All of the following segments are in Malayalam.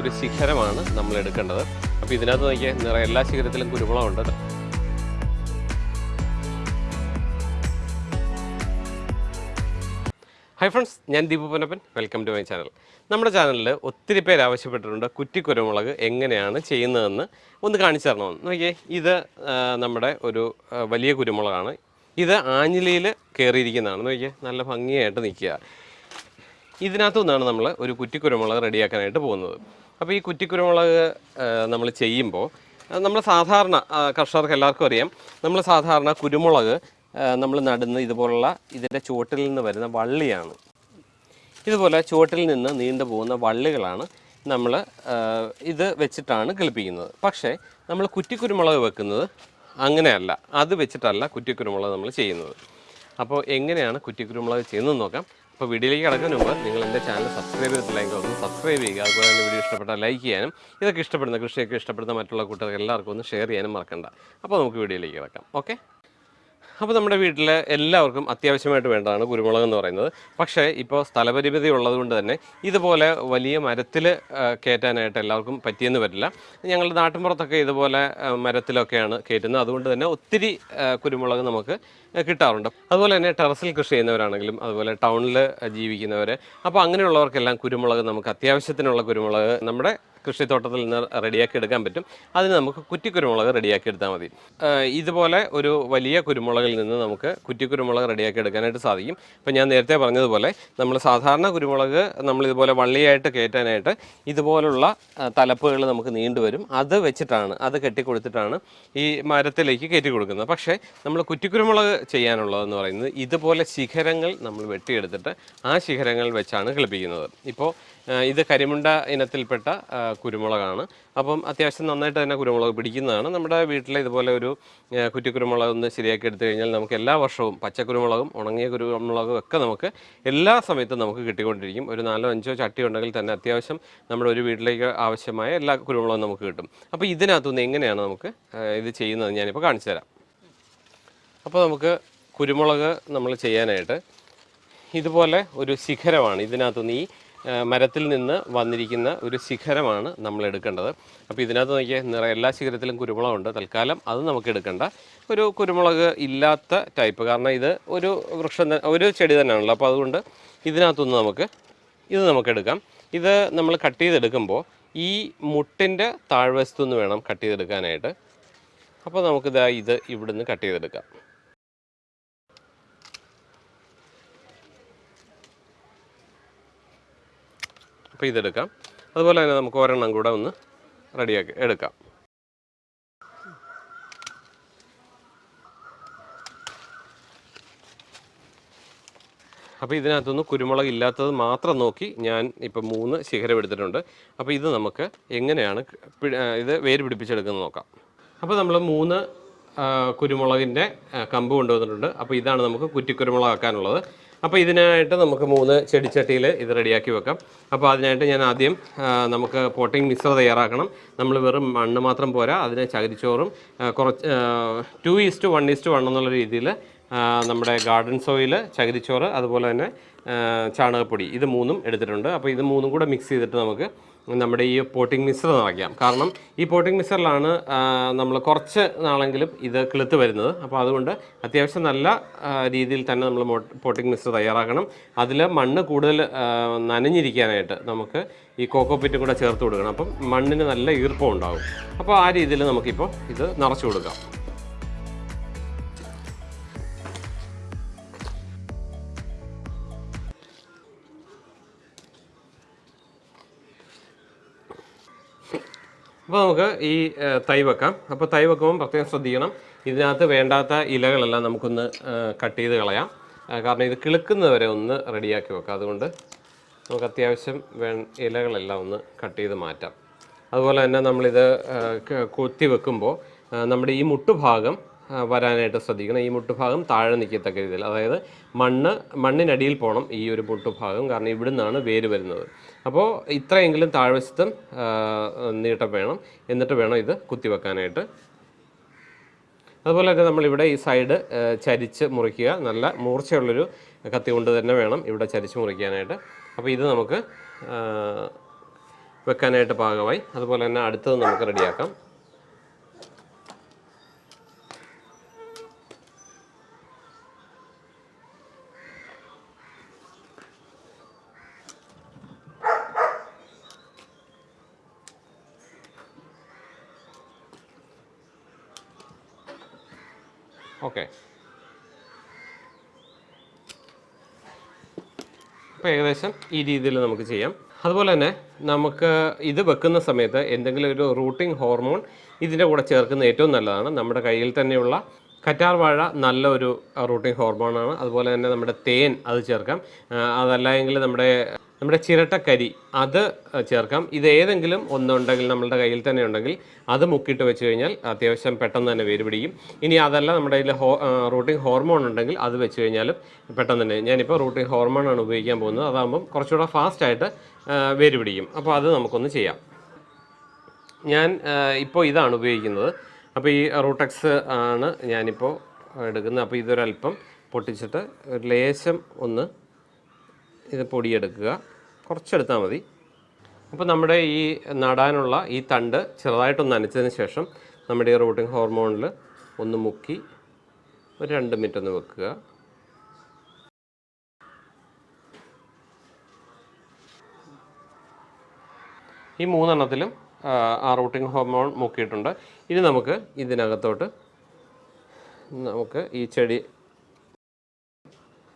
ഒരു ശിഖരമാണ് നമ്മൾ എടുക്കേണ്ടത്. അപ്പോൾ ഇതിനകത്ത് നോക്കിയാൽ നിറയെ എല്ലാ ശിഖരത്തിലും കുരുമുളകുണ്ട് ഹായ് ഫ്രണ്ട്സ് ഞാൻ Deepu Ponnappan. Welcome to my channel നമ്മുടെ ചാനലിൽ ഒത്തിരി പേര് ആവശ്യപ്പെട്ടിട്ടുണ്ട് കുറ്റി കുരുമുളക് എങ്ങനെയാണ് ചെയ്യുന്നതെന്ന് ഒന്ന് കാണിച്ചു തരണമെന്ന് നോക്കിയേ ഇത് നമ്മുടെ ഒരു വലിയ കുരുമുളകാണ്. ഇത് ആഞ്ഞിലിയിൽ കയറിയിരിക്കുന്നതാണ്. നോക്കിയേ നല്ല ഭംഗിയായിട്ട് നിൽക്കുക. ഇതിനകത്തു നിന്നാണ് നമ്മൾ ഒരു കുറ്റി കുരുമുളക് റെഡിയാക്കാനായിട്ട് പോകുന്നത്. അപ്പോൾ ഈ കുറ്റിക്കുരുമുളക് നമ്മൾ ചെയ്യുമ്പോൾ നമ്മൾ സാധാരണ കർഷകർക്ക് എല്ലാവർക്കും അറിയാം. നമ്മൾ സാധാരണ കുരുമുളക് നമ്മൾ നടുന്ന ഇതുപോലുള്ള ഇതിന്റെ ചുവട്ടിൽ നിന്ന് വരുന്ന വള്ളിയാണ്. ഇതുപോലെ ചുവട്ടിൽ നിന്ന് നീണ്ടു പോകുന്ന വള്ളികളാണ് നമ്മൾ ഇത് വെച്ചിട്ടാണ് കിളിപ്പിക്കുന്നത്. പക്ഷേ നമ്മൾ കുറ്റിക്കുരുമുളക് വെക്കുന്നത് അങ്ങനെയല്ല. അത് വെച്ചിട്ടല്ല കുറ്റിക്കുരുമുളക് നമ്മൾ ചെയ്യുന്നത്. അപ്പോൾ എങ്ങനെയാണ് കുറ്റിക്കുരുമുളക് ചെയ്യുന്നത് നോക്കാം. അപ്പോൾ വീഡിയോയിലേക്ക് കിടക്കുന്നതിന് മുമ്പ് നിങ്ങൾ എന്റെ ചാനൽ സബ്സ്ക്രൈബ് ചെയ്തിട്ടില്ലെങ്കിൽ ഒന്ന് സബ്സ്ക്രൈബ് ചെയ്യുക. അതുപോലെ തന്നെ വീഡിയോ ഇഷ്ടപ്പെട്ടാൽ ലൈക്ക് ചെയ്യാനും ഇതൊക്കെ ഇഷ്ടപ്പെടുന്ന കൃഷിയൊക്കെ ഇഷ്ടപ്പെടുന്ന മറ്റുള്ള കൂട്ടുകാർക്ക് എല്ലാവർക്കും ഒന്ന് ഷെയർ ചെയ്യാനും മറക്കണ്ട. അപ്പോൾ നമുക്ക് വീഡിയോയിലേക്ക് കിടക്കാം. ഓക്കെ? അപ്പോൾ നമ്മുടെ വീട്ടിൽ എല്ലാവർക്കും അത്യാവശ്യമായിട്ട് വേണ്ടതാണ് കുരുമുളക് എന്ന് പറയുന്നത്. പക്ഷേ ഇപ്പോൾ സ്ഥലപരിമിതി ഉള്ളതുകൊണ്ട് തന്നെ ഇതുപോലെ വലിയ മരത്തിൽ കയറ്റാനായിട്ട് എല്ലാവർക്കും പറ്റിയെന്ന് വരില്ല. ഞങ്ങളുടെ നാട്ടിൻപുറത്തൊക്കെ ഇതുപോലെ മരത്തിലൊക്കെയാണ് കയറ്റുന്നത് അതുകൊണ്ട് തന്നെ ഒത്തിരി കുരുമുളക് നമുക്ക് കിട്ടാറുണ്ട്. അതുപോലെ തന്നെ ടെറസിൽ കൃഷി ചെയ്യുന്നവരാണെങ്കിലും അതുപോലെ ടൗണിൽ ജീവിക്കുന്നവർ അപ്പോൾ അങ്ങനെയുള്ളവർക്കെല്ലാം കുരുമുളക് നമുക്ക് അത്യാവശ്യത്തിനുള്ള കുരുമുളക് നമ്മുടെ കൃഷിത്തോട്ടത്തിൽ നിന്ന് റെഡിയാക്കി എടുക്കാൻ പറ്റും. അതിന് നമുക്ക് കുറ്റിക്കുരുമുളക് റെഡിയാക്കി എടുത്താൽ മതി. ഇതുപോലെ ഒരു വലിയ കുരുമുളകിൽ നിന്ന് നമുക്ക് കുറ്റിക്കുരുമുളക് റെഡിയാക്കി എടുക്കാനായിട്ട് സാധിക്കും. ഇപ്പം ഞാൻ നേരത്തെ പറഞ്ഞതുപോലെ നമ്മൾ സാധാരണ കുരുമുളക് നമ്മൾ ഇതുപോലെ വള്ളിയായിട്ട് കയറ്റാനായിട്ട് ഇതുപോലുള്ള തലപ്പുകൾ നമുക്ക് നീണ്ടുവരും അത് വെച്ചിട്ടാണ് അത് കെട്ടിക്കൊടുത്തിട്ടാണ് ഈ മരത്തിലേക്ക് കയറ്റി കൊടുക്കുന്നത്. പക്ഷേ നമ്മൾ കുറ്റിക്കുരുമുളക് ചെയ്യാനുള്ളതെന്ന് പറയുന്നത് ഇതുപോലെ ശിഖരങ്ങൾ നമ്മൾ വെട്ടിയെടുത്തിട്ട് ആ ശിഖരങ്ങൾ വെച്ചാണ് കിളിപ്പിക്കുന്നത്. ഇപ്പോൾ ഇത് കരിമുണ്ട ഇനത്തിൽപ്പെട്ട കുരുമുളകാണ്. അപ്പം അത്യാവശ്യം നന്നായിട്ട് തന്നെ കുരുമുളക് പിടിക്കുന്നതാണ്. നമ്മുടെ വീട്ടിൽ ഇതുപോലെ ഒരു കുറ്റി കുറ്റിക്കുരുമുളക് ഒന്ന് ശരിയാക്കി എടുത്തു കഴിഞ്ഞാൽ നമുക്ക് എല്ലാ വർഷവും പച്ചക്കുരുമുളകും ഉണങ്ങിയ കുരുമുളകും ഒക്കെ നമുക്ക് എല്ലാ സമയത്തും നമുക്ക് കിട്ടിക്കൊണ്ടിരിക്കും. ഒരു നാലോ അഞ്ചോ ചട്ടി ഉണ്ടെങ്കിൽ തന്നെ അത്യാവശ്യം നമ്മുടെ ഒരു വീട്ടിലേക്ക് ആവശ്യമായ എല്ലാ കുരുമുളകും നമുക്ക് കിട്ടും. അപ്പോൾ ഇതിനകത്തുനിന്ന് എങ്ങനെയാണ് നമുക്ക് ഇത് ചെയ്യുന്നത് ഞാനിപ്പോൾ കാണിച്ചു തരാം. അപ്പോൾ നമുക്ക് കുരുമുളക് നമ്മൾ ചെയ്യാനായിട്ട് ഇതുപോലെ ഒരു ശിഖരമാണ് ഇതിനകത്തുനിന്ന് ഈ മരത്തിൽ നിന്ന് വന്നിരിക്കുന്ന ഒരു ശിഖരമാണ് നമ്മൾ എടുക്കേണ്ടത്. അപ്പോൾ ഇതിനകത്ത് നോക്കിയാൽ നിറ എല്ലാ ശിഖരത്തിലും കുരുമുളകുണ്ട്. തൽക്കാലം അത് നമുക്ക് എടുക്കേണ്ട. ഒരു കുരുമുളക് ഇല്ലാത്ത ടൈപ്പ്. കാരണം ഇത് ഒരു വൃക്ഷം ഒരു ചെടി തന്നെയാണല്ലോ. അപ്പോൾ അതുകൊണ്ട് ഇതിനകത്തുനിന്ന് നമുക്ക് ഇത് നമുക്ക് എടുക്കാം. ഇത് നമ്മൾ കട്ട് ചെയ്തെടുക്കുമ്പോൾ ഈ മുട്ടിന്റെ താഴ്വശത്തു നിന്ന് വേണം കട്ട് ചെയ്തെടുക്കാനായിട്ട്. അപ്പോൾ നമുക്കിതാ ഇത് ഇവിടുന്ന് കട്ട് ചെയ്തെടുക്കാം. അപ്പോൾ ഇതെടുക്കാം അതുപോലെ തന്നെ നമുക്ക് ഒരെണ്ണം കൂടെ ഒന്ന് റെഡിയാക്കി എടുക്കാം. അപ്പോൾ ഇതിനകത്തുനിന്ന് കുരുമുളക് ഇല്ലാത്തത് മാത്രം നോക്കി ഞാൻ ഇപ്പോൾ മൂന്ന് ശിഖരം എടുത്തിട്ടുണ്ട്. അപ്പോൾ ഇത് നമുക്ക് എങ്ങനെയാണ് ഇത് വേര് പിടിപ്പിച്ചെടുക്കുന്നത് നോക്കാം. അപ്പോൾ നമ്മൾ മൂന്ന് കുരുമുളകിന്റെ കമ്പ് കൊണ്ടുവന്നിട്ടുണ്ട്. അപ്പോൾ ഇതാണ് നമുക്ക് കുറ്റിക്കുരുമുളക് ആക്കാനുള്ളത് അപ്പോൾ ഇതിനായിട്ട് നമുക്ക് മൂന്ന് ചെടിച്ചട്ടിയിൽ ഇത് റെഡിയാക്കി വെക്കാം. അപ്പോൾ അതിനായിട്ട് ഞാൻ ആദ്യം നമുക്ക് പോട്ടിംഗ് മിക്സർ തയ്യാറാക്കണം. നമ്മൾ വെറും മണ്ണ് മാത്രം പോരാ അതിനെ ചകിരിച്ചോറും കുറച്ച് two is to one is to one എന്നുള്ള രീതിയിൽ നമ്മുടെ ഗാർഡൻ സോയിൽ ചകിരിച്ചോറ് അതുപോലെ തന്നെ ചാണകപ്പൊടി ഇത് മൂന്നും എടുത്തിട്ടുണ്ട്. അപ്പോൾ ഇത് മൂന്നും കൂടെ മിക്സ് ചെയ്തിട്ട് നമുക്ക് നമ്മുടെ ഈ പോട്ടിംഗ് മിക്സർ നിറയ്ക്കാം കാരണം ഈ പോട്ടിംഗ് മിക്സറിലാണ് നമ്മൾ കുറച്ച് നാളെങ്കിലും ഇത് കിളുത്ത് വരുന്നത്. അപ്പോൾ അതുകൊണ്ട് അത്യാവശ്യം നല്ല രീതിയിൽ തന്നെ നമ്മൾ പോട്ടിംഗ് മിക്സർ തയ്യാറാക്കണം. അതിൽ മണ്ണ് കൂടുതൽ നനഞ്ഞിരിക്കാനായിട്ട് നമുക്ക് ഈ കോക്കോപ്പിറ്റും കൂടെ ചേർത്ത് കൊടുക്കണം. അപ്പം മണ്ണിന് നല്ല ഈർപ്പം ഉണ്ടാകും. അപ്പോൾ ആ രീതിയിൽ നമുക്കിപ്പോൾ ഇത് നിറച്ചു കൊടുക്കാം. അപ്പോൾ നമുക്ക് ഈ തൈ വെക്കാം. അപ്പോൾ തൈ വെക്കുമ്പോൾ പ്രത്യേകം ശ്രദ്ധിക്കണം. ഇതിനകത്ത് വേണ്ടാത്ത ഇലകളെല്ലാം നമുക്കൊന്ന് കട്ട് ചെയ്ത് കളയാം. കാരണം ഇത് കിളുക്കുന്നവരെ ഒന്ന് റെഡിയാക്കി വെക്കാം. അതുകൊണ്ട് നമുക്ക് അത്യാവശ്യം വേ ഇലകളെല്ലാം ഒന്ന് കട്ട് ചെയ്ത് മാറ്റാം. അതുപോലെ തന്നെ നമ്മളിത് കൊത്തി വെക്കുമ്പോൾ നമ്മുടെ ഈ മുട്ടുഭാഗം വരാനായിട്ട് ശ്രദ്ധിക്കണം. ഈ മുട്ടുഭാഗം താഴെ നിൽക്കത്തക്ക രീതിയിൽ. അതായത് മണ്ണ് മണ്ണിനടിയിൽ പോകണം ഈ ഒരു മുട്ടുഭാഗം. കാരണം ഇവിടുന്നാണ് വേര് വരുന്നത്. അപ്പോൾ ഇത്രയെങ്കിലും താഴ്വശത്തും നീട്ടം വേണം. എന്നിട്ട് വേണം ഇത് കുത്തിവെക്കാനായിട്ട്. അതുപോലെ തന്നെ നമ്മളിവിടെ ഈ സൈഡ് ചരിച്ച് മുറിക്കുക. നല്ല മൂർച്ചയുള്ളൊരു കത്തി കൊണ്ട് തന്നെ വേണം ഇവിടെ ചരിച്ച് മുറിക്കാനായിട്ട്. അപ്പോൾ ഇത് നമുക്ക് വെക്കാനായിട്ട് പാകമായി. അതുപോലെ തന്നെ അടുത്തത് നമുക്ക് റെഡിയാക്കാം. ഓക്കെ അപ്പോൾ ഏകദേശം ഈ രീതിയിൽ നമുക്ക് ചെയ്യാം. അതുപോലെ തന്നെ നമുക്ക് ഇത് വെക്കുന്ന സമയത്ത് എന്തെങ്കിലും ഒരു റൂട്ടിംഗ് ഹോർമോൺ ഇതിന്റെ കൂടെ ചേർക്കുന്ന ഏറ്റവും നല്ലതാണ്. നമ്മുടെ കയ്യിൽ തന്നെയുള്ള കറ്റാർ വാഴ നല്ലൊരു റൂട്ടിംഗ് ഹോർമോണാണ്. അതുപോലെ തന്നെ നമ്മുടെ തേൻ അത് ചേർക്കാം. അതല്ല നമ്മുടെ നമ്മുടെ ചിരട്ടക്കരി അത് ചേർക്കാം. ഇത് ഏതെങ്കിലും ഒന്നുണ്ടെങ്കിൽ നമ്മളുടെ കയ്യിൽ തന്നെ ഉണ്ടെങ്കിൽ അത് മുക്കിയിട്ട് വെച്ച് കഴിഞ്ഞാൽ അത്യാവശ്യം പെട്ടെന്ന് തന്നെ വേര് പിടിക്കും. ഇനി അതല്ല നമ്മുടെ കയ്യിൽ ഹോ റൂട്ടിംഗ് ഹോർമോൺ ഉണ്ടെങ്കിൽ അത് വെച്ച് കഴിഞ്ഞാലും പെട്ടെന്ന് തന്നെ. ഞാനിപ്പോൾ റൂട്ടിംഗ് ഹോർമോണാണ് ഉപയോഗിക്കാൻ പോകുന്നത്. അതാകുമ്പം കുറച്ചുകൂടെ ഫാസ്റ്റായിട്ട് വേര് പിടിക്കും. അപ്പോൾ അത് നമുക്കൊന്ന് ചെയ്യാം. ഞാൻ ഇപ്പോൾ ഇതാണ് ഉപയോഗിക്കുന്നത്. അപ്പോൾ ഈ റൂട്ടക്സ് ആണ് ഞാനിപ്പോൾ എടുക്കുന്നത്. അപ്പോൾ ഇതൊരല്പം പൊട്ടിച്ചിട്ട് ഒരു ലേശം ഒന്ന് ഇത് പൊടിയെടുക്കുക. കുറച്ചെടുത്താൽ മതി. അപ്പോൾ നമ്മുടെ ഈ നടാനുള്ള ഈ തണ്ട് ചെറുതായിട്ടൊന്ന് നനച്ചതിന് ശേഷം നമ്മുടെ ഈ റൂട്ടിംഗ് ഹോർമോണിൽ ഒന്ന് മുക്കി ഒരു രണ്ട് മിനിറ്റ് ഒന്ന് വെക്കുക. ഈ മൂന്നെണ്ണത്തിലും ആ, റൂട്ടിംഗ് ഹോർമോൺ മുക്കിയിട്ടുണ്ട്. ഇനി നമുക്ക് ഇതിനകത്തോട്ട് നമുക്ക് ഈ ചെടി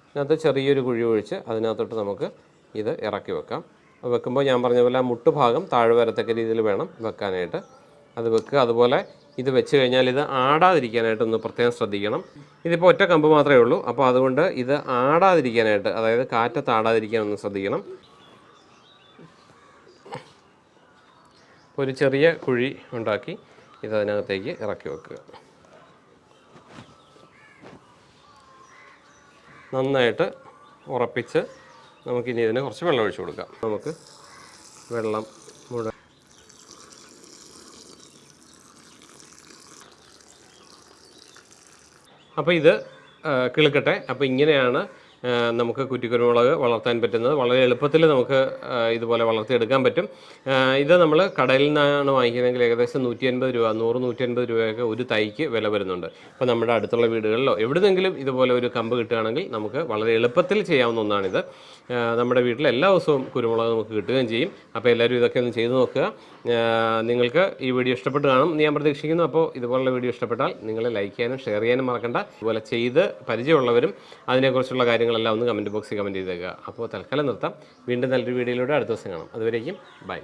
ഇതിനകത്ത് ചെറിയൊരു കുഴി ഒഴിച്ച് അതിനകത്തോട്ട് നമുക്ക് ഇത് ഇറക്കി വെക്കാം. വെക്കുമ്പോൾ ഞാൻ പറഞ്ഞ പോലെ ആ മുട്ടുഭാഗം താഴെ വരത്തക്ക രീതിയിൽ വേണം വെക്കാനായിട്ട്. അത് വെക്കുക. അതുപോലെ ഇത് വെച്ച് കഴിഞ്ഞാൽ ഇത് ആടാതിരിക്കാനായിട്ട് ഒന്ന് പ്രത്യേകം ശ്രദ്ധിക്കണം. ഇതിപ്പോൾ ഒറ്റ കമ്പ് മാത്രമേ ഉള്ളൂ. അപ്പോൾ അതുകൊണ്ട് ഇത് ആടാതിരിക്കാനായിട്ട് അതായത് കാറ്റത്ത് ആടാതിരിക്കാൻ ഒന്ന് ശ്രദ്ധിക്കണം. ഒരു ചെറിയ കുഴി ഉണ്ടാക്കി ഇത് അതിനകത്തേക്ക് ഇറക്കി വെക്കുക. നന്നായിട്ട് ഉറപ്പിച്ച് നമുക്കിനി ഇതിന് കുറച്ച് വെള്ളം ഒഴിച്ചു കൊടുക്കാം. നമുക്ക് വെള്ളം മുഴ അപ്പോൾ ഇത് കിളുക്കട്ടെ. അപ്പോൾ ഇങ്ങനെയാണ് നമുക്ക് കുറ്റിക്കുരുമുളക് വളർത്താൻ പറ്റുന്നത് വളരെ എളുപ്പത്തിൽ നമുക്ക് ഇതുപോലെ വളർത്തിയെടുക്കാൻ പറ്റും. ഇത് നമ്മൾ കടയിൽ നിന്നാണ് വാങ്ങിക്കുന്നതെങ്കിൽ ഏകദേശം നൂറ്റി അൻപത് രൂപ നൂറ് നൂറ്റി അൻപത് രൂപയൊക്കെ ഒരു തൈക്ക് വില വരുന്നുണ്ട്. അപ്പോൾ നമ്മുടെ അടുത്തുള്ള വീടുകളിലോ എവിടുന്നെങ്കിലും ഇതുപോലെ ഒരു കമ്പ് കിട്ടുകയാണെങ്കിൽ നമുക്ക് വളരെ എളുപ്പത്തിൽ ചെയ്യാവുന്ന ഒന്നാണിത്. നമ്മുടെ വീട്ടിൽ എല്ലാ ദിവസവും കുരുമുളക് നമുക്ക് കിട്ടുകയും ചെയ്യും. അപ്പോൾ എല്ലാവരും ഇതൊക്കെ ഒന്ന് ചെയ്തു നോക്കുക. നിങ്ങൾക്ക് ഈ വീഡിയോ ഇഷ്ടപ്പെട്ട് കാണും ഞാൻ പ്രതീക്ഷിക്കുന്നു. അപ്പോൾ ഇതുപോലുള്ള വീഡിയോ ഇഷ്ടപ്പെട്ടാൽ നിങ്ങൾ ലൈക്ക് ചെയ്യാനും ഷെയർ ചെയ്യാനും മറക്കണ്ട. ഇതുപോലെ ചെയ്ത് പരിചയമുള്ളവരും അതിനെക്കുറിച്ചുള്ള കാര്യങ്ങളെല്ലാം ഒന്ന് കമന്റ് ബോക്സിൽ കമന്റ് ചെയ്തേക്കുക. അപ്പോൾ തൽക്കാലം നിർത്താം. വീണ്ടും നല്ലൊരു വീഡിയോയിലൂടെ അടുത്ത ദിവസം കാണാം. അതുവരേക്കും ബൈ.